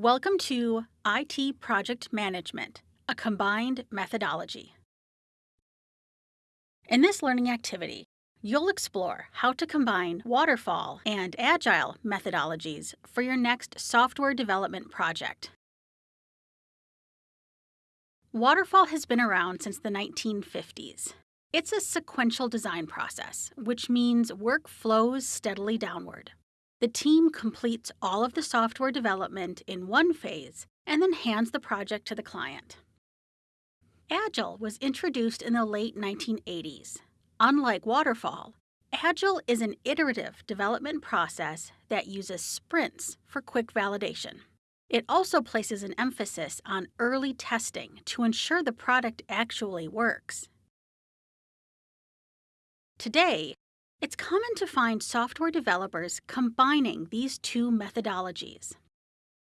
Welcome to IT Project Management, a combined methodology. In this learning activity, you'll explore how to combine waterfall and agile methodologies for your next software development project. Waterfall has been around since the 1950s. It's a sequential design process, which means work flows steadily downward. The team completes all of the software development in one phase and then hands the project to the client. Agile was introduced in the late 1980s. Unlike Waterfall, Agile is an iterative development process that uses sprints for quick validation. It also places an emphasis on early testing to ensure the product actually works. Today, it's common to find software developers combining these two methodologies.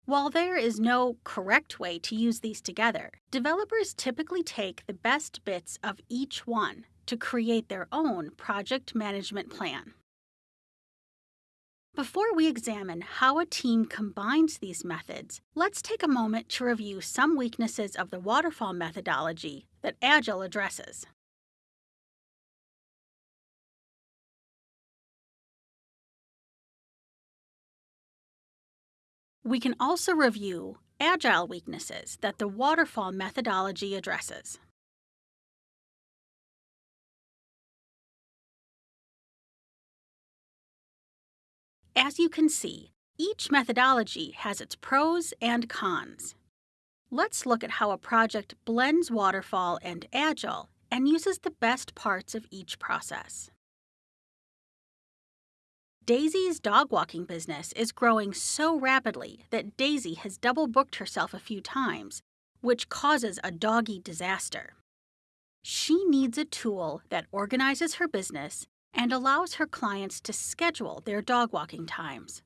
While there is no correct way to use these together, developers typically take the best bits of each one to create their own project management plan. Before we examine how a team combines these methods, let's take a moment to review some weaknesses of the waterfall methodology that Agile addresses. We can also review agile weaknesses that the waterfall methodology addresses. As you can see, each methodology has its pros and cons. Let's look at how a project blends waterfall and agile and uses the best parts of each process. Daisy's dog walking business is growing so rapidly that Daisy has double booked herself a few times, which causes a doggy disaster. She needs a tool that organizes her business and allows her clients to schedule their dog walking times.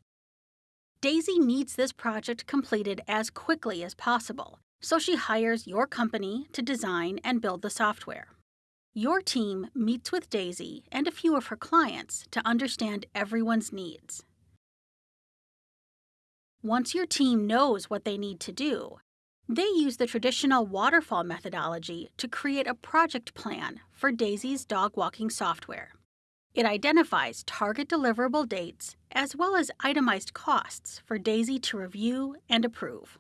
Daisy needs this project completed as quickly as possible, so she hires your company to design and build the software. Your team meets with Daisy and a few of her clients to understand everyone's needs. Once your team knows what they need to do, they use the traditional waterfall methodology to create a project plan for Daisy's dog walking software. It identifies target deliverable dates as well as itemized costs for Daisy to review and approve.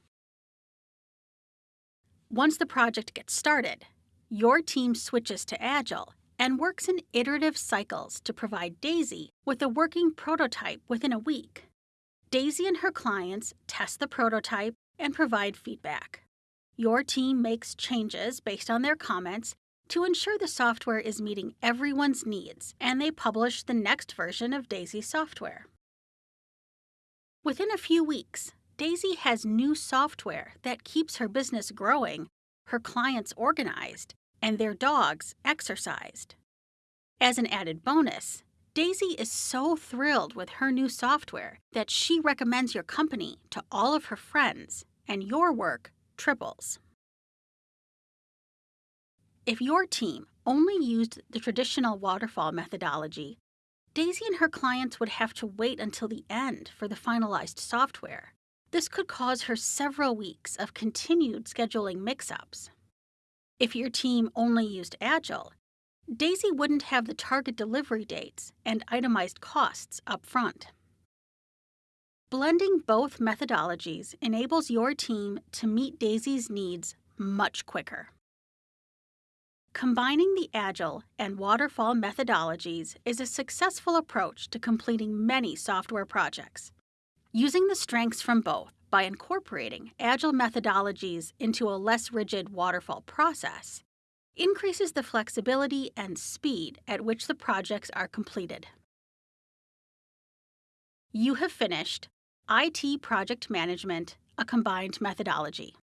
Once the project gets started, your team switches to Agile and works in iterative cycles to provide Daisy with a working prototype within a week. Daisy and her clients test the prototype and provide feedback. Your team makes changes based on their comments to ensure the software is meeting everyone's needs, and they publish the next version of Daisy software. Within a few weeks, Daisy has new software that keeps her business growing, her clients organized, and their dogs exercised. As an added bonus, Daisy is so thrilled with her new software that she recommends your company to all of her friends, and your work triples. If your team only used the traditional waterfall methodology, Daisy and her clients would have to wait until the end for the finalized software. This could cause her several weeks of continued scheduling mix ups. If your team only used Agile, Daisy wouldn't have the target delivery dates and itemized costs up front. Blending both methodologies enables your team to meet Daisy's needs much quicker. Combining the Agile and Waterfall methodologies is a successful approach to completing many software projects. Using the strengths from both, by incorporating agile methodologies into a less rigid waterfall process increases the flexibility and speed at which the projects are completed. You have finished IT Project Management, a combined methodology.